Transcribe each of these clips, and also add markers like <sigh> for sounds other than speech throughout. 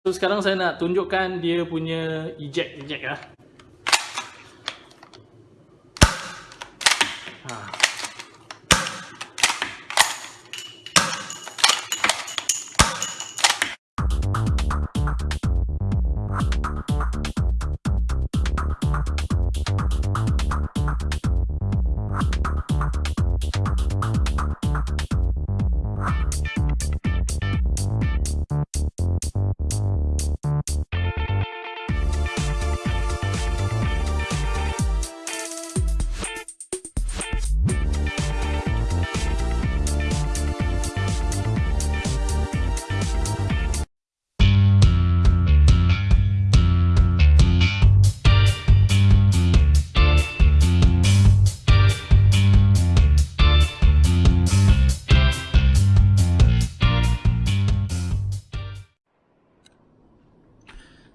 So sekarang saya nak tunjukkan dia punya eject eject lah. Ha.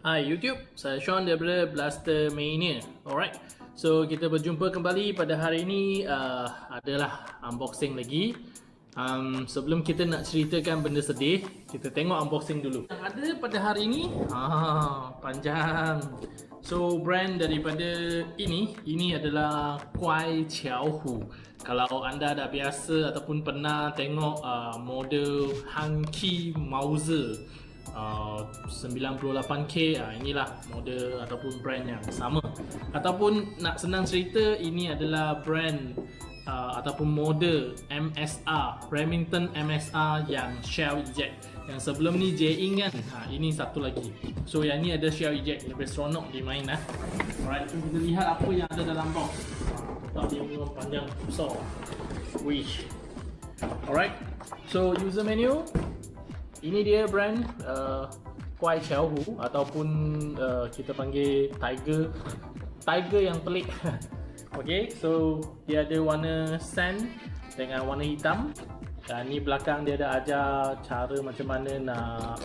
Hai YouTube, saya Sean daripada Blaster Mania. Alright, so kita berjumpa kembali pada hari ini uh, Adalah unboxing lagi. Um, Sebelum kita nak ceritakan benda sedih Kita tengok unboxing dulu. Yang ada pada hari ini ah, Panjang. So brand daripada ini Ini adalah Kuai Chiao Hu. Kalau anda dah biasa ataupun pernah tengok uh, model Hanki Mauser uh, 98k uh, inilah model ataupun brand yang sama. Ataupun nak senang cerita ini adalah brand uh, ataupun model MSR Remington MSR yang shell eject yang sebelum ni J-Ing kan? Ha, ini satu lagi. So yang ni ada shell eject lebih seronok dia main lah alright so kita lihat apa yang ada dalam box. Tak dia memang panjang besar wish. Alright so user menu ini dia brand uh, Kuai Xiao Hu ataupun uh, kita panggil Tiger Tiger yang pelik. <laughs> Okay, so dia ada warna sand dengan warna hitam. Dan ni belakang dia ada ajar cara macam mana nak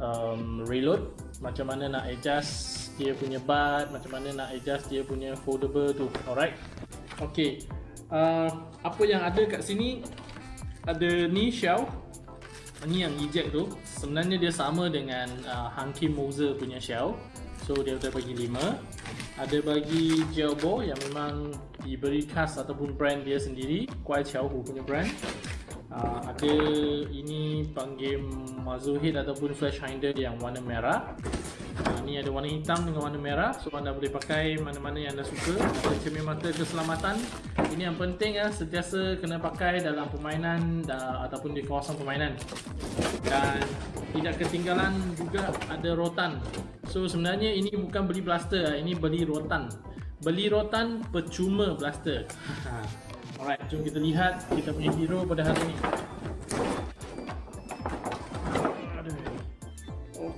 um, reload macam mana nak adjust dia punya butt macam mana nak adjust dia punya foldable tu. Alright? Okay, uh, apa yang ada kat sini? Ada ni shell ni yang eject tu. Sebenarnya dia sama dengan uh, Hanky Moser punya shell. So dia ada bagi 5 ada bagi gel ball yang memang diberi khas ataupun brand dia sendiri. Kuai Chiao Hu punya brand. Uh, ada ini panggil head ataupun flash hinder yang warna merah uh, ni ada warna hitam dengan warna merah. So anda boleh pakai mana-mana yang anda suka. Ada cermin mata keselamatan. Ini yang penting ya. Sentiasa kena pakai dalam permainan uh, ataupun di kawasan permainan. Dan tidak ketinggalan juga ada rotan. So sebenarnya ini bukan beli blaster ini beli rotan. Beli rotan percuma blaster. <laughs> Alright jom kita lihat kita punya hero pada hari ini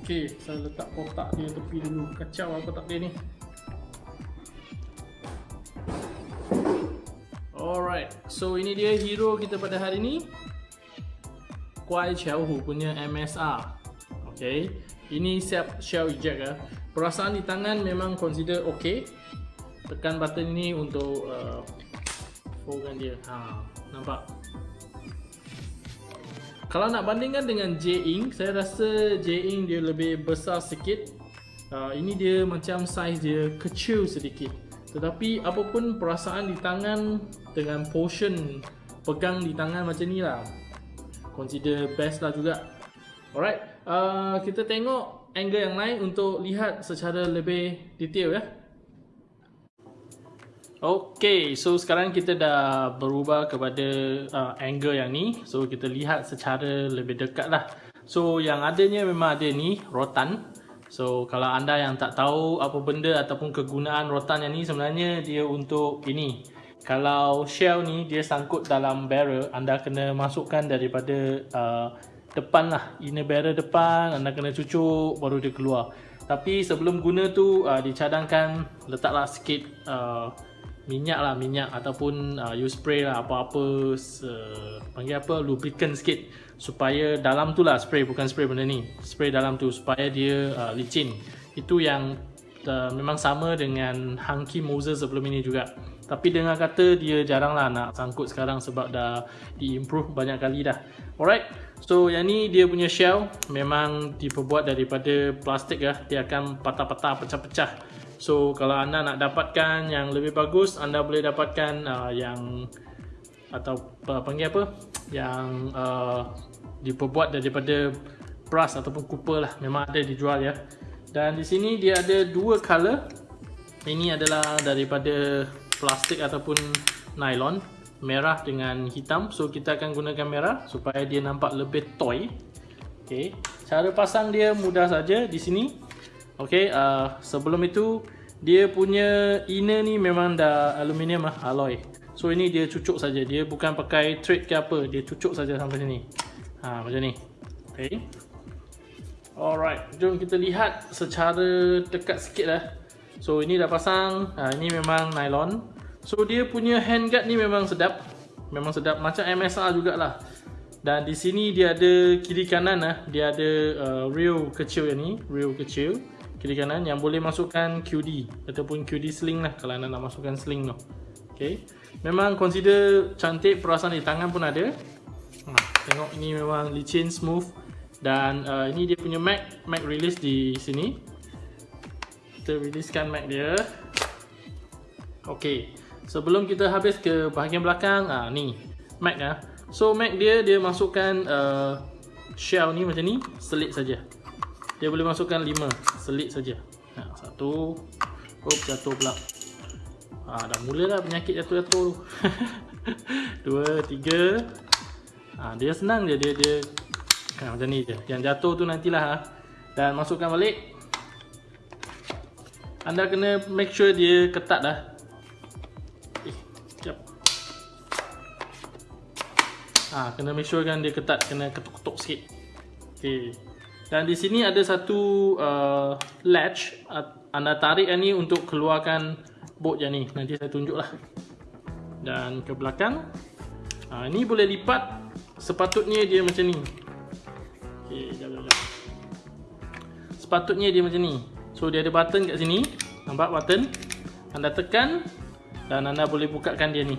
Okey, saya letak kotak dia tepi dulu. Kacau apa tak dia ni. Alright, so ini dia hero kita pada hari ini. Kuai Xiao Hu punya MSR. Okay, ini siap shell eject ya. Perasaan di tangan memang consider okay. Tekan button ini untuk uh, foldkan dia. Ha, nampak? Kalau nak bandingkan dengan J-Ink, saya rasa J-Ink dia lebih besar sikit. Uh, ini dia macam size dia kecil sedikit. Tetapi apapun perasaan di tangan dengan portion pegang di tangan macam ni lah Consider best lah juga Alright, uh, kita tengok angle yang lain untuk lihat secara lebih detail ya Okay, so sekarang kita dah berubah kepada uh, angle yang ni So kita lihat secara lebih dekat lah So yang adanya memang ada ni, rotan So kalau anda yang tak tahu apa benda ataupun kegunaan rotan yang ni sebenarnya dia untuk ini. Kalau shell ni dia sangkut dalam barrel, anda kena masukkan daripada uh, depan lah. Inner barrel depan, anda kena cucuk baru dia keluar. Tapi sebelum guna tu uh, dicadangkan letaklah sikit uh, minyak lah minyak ataupun uh, you spray lah apa-apa uh, panggil apa lubricant sikit supaya dalam tu lah spray bukan spray benda ni spray dalam tu supaya dia uh, licin itu yang uh, memang sama dengan Hanky Moser sebelum ini juga tapi dengar kata dia jarang lah nak sangkut sekarang sebab dah di-improve banyak kali dah alright So yang ni dia punya shell memang diperbuat daripada plastik ya. Dia akan patah-patah pecah-pecah. So kalau anda nak dapatkan yang lebih bagus, anda boleh dapatkan uh, yang atau uh, panggil apa? Yang uh, diperbuat daripada brass ataupun copper lah. Memang ada dijual ya. Dan di sini dia ada dua color. Ini adalah daripada plastik ataupun nylon merah dengan hitam. So kita akan gunakan merah supaya dia nampak lebih toy. Okay. Cara pasang dia mudah saja di sini. Okay. Uh, sebelum itu dia punya inner ni memang dah aluminium lah, alloy. So ini dia cucuk saja. Dia bukan pakai thread ke apa. Dia cucuk saja sampai sini. Ha macam ni. Okay. Alright, jom kita lihat secara dekat sikit lah. So ini dah pasang. Ha, ini memang nylon. So dia punya handguard ni memang sedap Memang sedap macam MSR jugalah Dan di sini dia ada kiri kanan lah Dia ada uh, reel kecil ni Reel kecil Kiri kanan yang boleh masukkan QD Ataupun QD sling lah kalau anda nak masukkan sling tu. Okay Memang consider cantik perasaan di tangan pun ada. Ha, Tengok ini memang licin smooth Dan uh, ini dia punya mag Mag release di sini. Kita releasekan mag dia. Okay Sebelum kita habis ke bahagian belakang, ah ni Mac ah. So Mac dia dia masukkan uh, shell ni macam ni, selit saja. Dia boleh masukkan 5, selit saja. Ha, satu. Oh, jatuh pula. Ah dah mulalah penyakit jatuh-jatuh tu. <laughs> Dua, tiga. Ah dia senang je dia dia ha, macam ni je. Yang jatuh tu nantilah ha. Dan masukkan balik. Anda kena make sure dia ketat dah. ha, kena make sure kan dia ketat kena ketuk-ketuk sikit okey dan di sini ada satu uh, latch. Anda tarik ni untuk keluarkan bolt yang ni. Nanti saya tunjuklah. Dan ke belakang. Ha, ini boleh lipat sepatutnya dia macam ni. Okey jap jap jap. Sepatutnya dia macam ni. So dia ada button kat sini. Nampak button? Anda tekan dan anda boleh bukakan dia ni.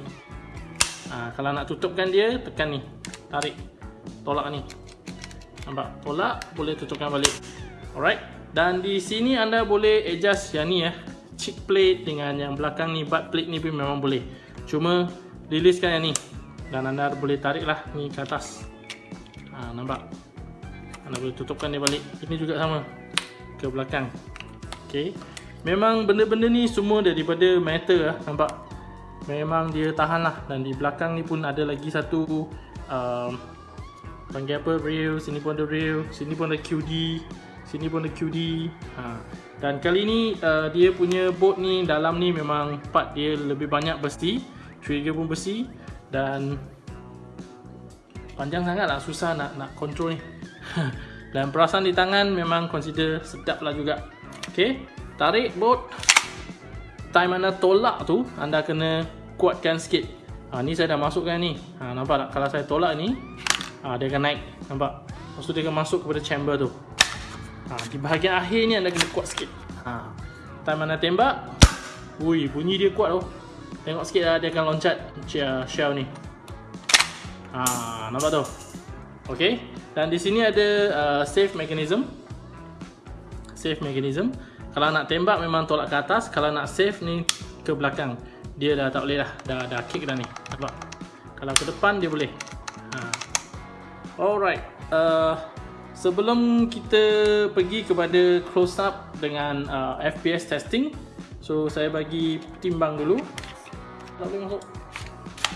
Ha, kalau nak tutupkan dia tekan ni. Tarik. Tolak ni nampak? Tolak boleh tutupkan balik. Alright. Dan di sini anda boleh adjust yang ni ya cheek plate dengan yang belakang ni butt plate ni pun memang boleh. Cuma releasekan yang ni. Dan anda boleh tarik lah ni ke atas. Ha, nampak? Anda boleh tutupkan dia balik. Ini juga sama. Ke belakang. Ok memang benda-benda ni semua daripada metal lah nampak? Memang dia tahan lah. Dan di belakang ni pun ada lagi satu um, panggil apa? Rail sini pun ada rail sini pun ada QD sini pun ada QD ha. dan kali ni uh, dia punya boat ni dalam ni memang part dia lebih banyak besi trigger pun besi dan panjang sangat lah susah nak nak control ni. <laughs> Dan perasaan di tangan memang consider sedap lah juga. Ok tarik boat time anda tolak tu anda kena kuatkan sikit. Ha, ni saya dah masukkan ni. Ha, nampak tak? Kalau saya tolak ni ha, dia akan naik nampak? Lepas tu dia akan masuk kepada chamber tu. Ha, di bahagian akhir ni anda kena kuat sikit. Ha, time anda tembak? Ui bunyi dia kuat tu. Tengok sikit lah dia akan loncat shell ni. Ha, nampak tu? Ok dan di sini ada uh, safe mechanism. Safe mechanism. Kalau nak tembak memang tolak ke atas. Kalau nak save ni ke belakang. Dia dah tak boleh dah dah, dah kick dah ni. Nampak? Kalau ke depan dia boleh. Alright uh, sebelum kita pergi kepada close up dengan uh, FPS testing so saya bagi timbang dulu. Tak boleh masuk.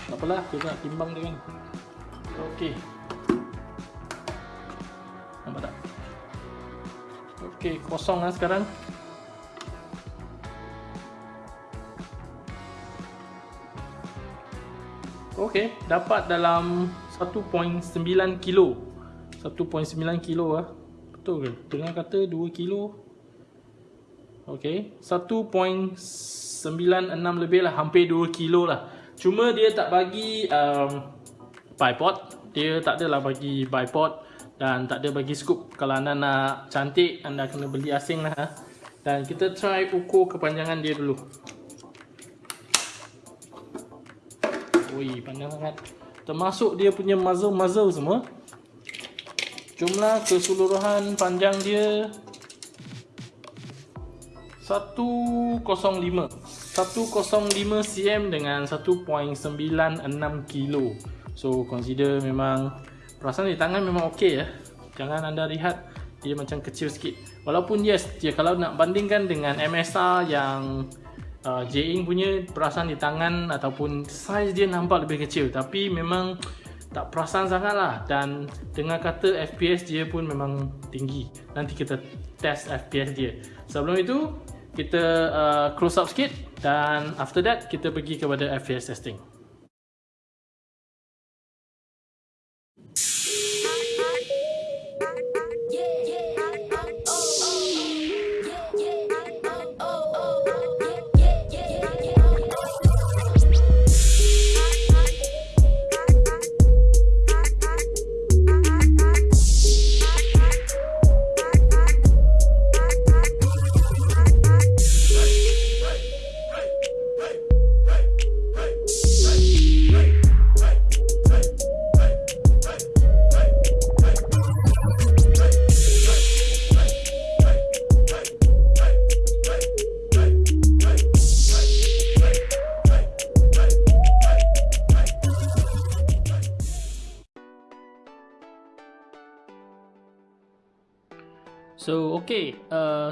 Tak apalah kita nak timbang dia kan ok nampak tak? Ok kosong lah sekarang. Okey, dapat dalam 1.9 kilo. 1.9 kilo ah. Betul ke? Tengah kata 2 kilo. Okey, 1.96 lebih lah, hampir 2 kilo lah. Cuma dia tak bagi um, bipod. Dia tak adalah bagi bipod dan tak ada bagi scoop. Kalau anda nak cantik, anda kena beli asing lah. Ah. Dan kita try ukur kepanjangan dia dulu. Ui, panjang sangat. Termasuk dia punya muzzle-muzzle semua. jumlah keseluruhan panjang dia 105 105 cm dengan 1.96 kilo. So consider memang perasaan di tangan memang okey ya. Jangan anda lihat dia macam kecil sikit. Walaupun yes dia kalau nak bandingkan dengan MSR yang uh, J-Ink punya perasaan di tangan ataupun size dia nampak lebih kecil. Tapi memang tak perasan sangat lah dan dengan kata FPS dia pun memang tinggi. Nanti kita test FPS dia. Sebelum itu kita uh, close up sikit. Dan after that kita pergi kepada FPS testing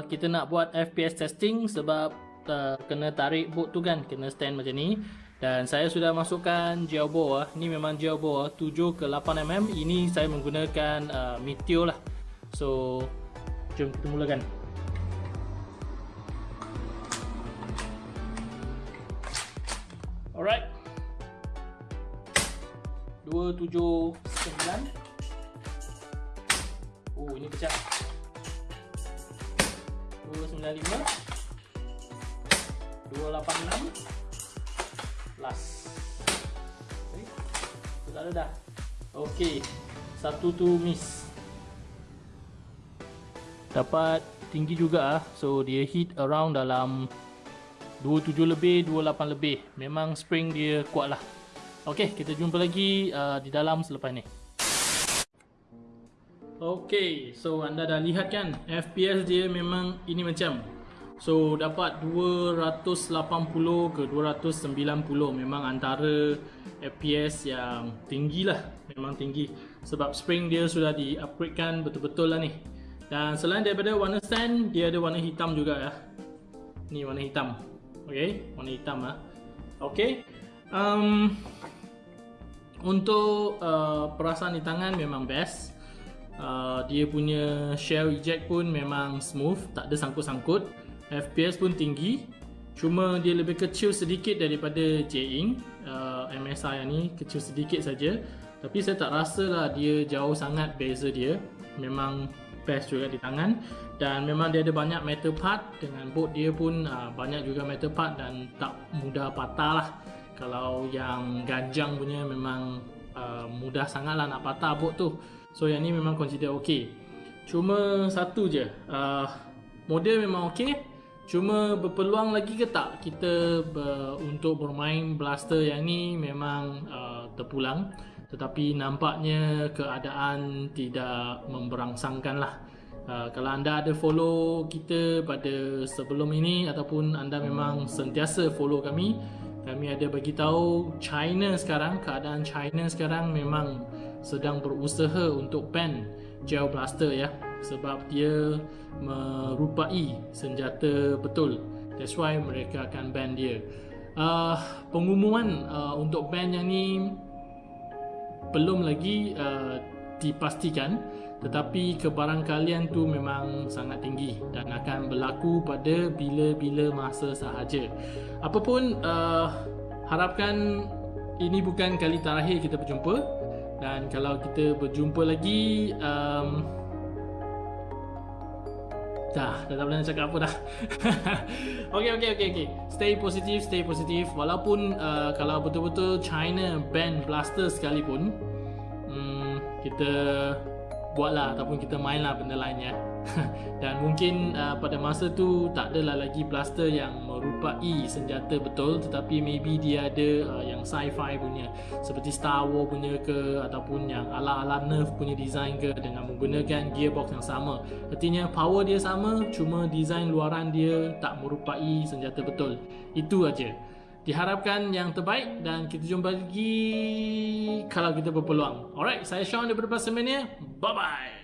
kita nak buat FPS testing sebab uh, kena tarik boot tu kan, kena stand macam ni. Dan saya sudah masukkan gel bore, ah. ni memang gel bore 7 ke 8 mm. Ini saya menggunakan uh, Meteor lah. So jom kita mulakan. Alright. 279. Oh, ini pecah. 295 286 last. Okay. tak ada dah. Ok satu tu miss. Dapat tinggi juga ah. so dia hit around dalam 27 lebih 28 lebih. Memang spring dia kuat lah. Ok kita jumpa lagi uh, di dalam selepas ni Okay, so anda dah lihat kan FPS dia memang ini macam So dapat 280 ke 290 memang antara FPS yang tinggi lah Memang tinggi. Sebab spring dia sudah di upgrade kan betul-betul lah ni. Dan selain daripada warna stand dia ada warna hitam juga ya Ni warna hitam. Okay, warna hitam lah. Okay um, Untuk uh, perasaan di tangan memang best Uh, dia punya shell eject pun memang smooth, tak ada sangkut-sangkut. FPS pun tinggi. Cuma dia lebih kecil sedikit daripada J-Ink uh, MSI ni, kecil sedikit saja. Tapi saya tak rasa lah dia jauh sangat beza dia. Memang best juga di tangan. Dan memang dia ada banyak metal part dengan boat dia pun uh, banyak juga metal part dan tak mudah patah lah. Kalau yang ganjang punya memang uh, mudah sangat lah nak patah boat tu. So yang ni memang consider okay. Cuma satu je. Uh, Model memang okay. Cuma berpeluang lagi ke tak Kita ber, untuk bermain blaster yang ni memang uh, terpulang. Tetapi nampaknya keadaan tidak memberangsangkan lah. Uh, Kalau anda ada follow kita pada sebelum ini Ataupun anda memang sentiasa follow kami Kami ada bagi tahu China sekarang Keadaan China sekarang memang sedang berusaha untuk ban gel blaster ya sebab dia merupai senjata betul. That's why mereka akan ban dia. Uh, pengumuman uh, untuk ban yang ni belum lagi uh, dipastikan tetapi kebarangkalian tu memang sangat tinggi dan akan berlaku pada bila-bila masa sahaja. Apapun uh, harapkan ini bukan kali terakhir kita berjumpa dan kalau kita berjumpa lagi um, Dah, dah tak boleh nak cakap apa dah. <laughs> Okay, okay, okay, okay. Stay positif, stay positif Walaupun uh, kalau betul-betul China ban blaster sekalipun um, Kita buatlah ataupun kita mainlah benda lain ya <laughs> dan mungkin uh, pada masa tu tak adalah lagi blaster yang merupai senjata betul? Tetapi maybe dia ada uh, yang sci-fi punya. Seperti Star Wars punya ke ataupun yang ala-ala Nerf punya design ke dengan menggunakan gearbox yang sama. Artinya power dia sama cuma design luaran dia tak merupai senjata betul? Itu aja. Diharapkan yang terbaik dan kita jumpa lagi kalau kita berpeluang. Alright saya Sean daripada Pasar Mania bye bye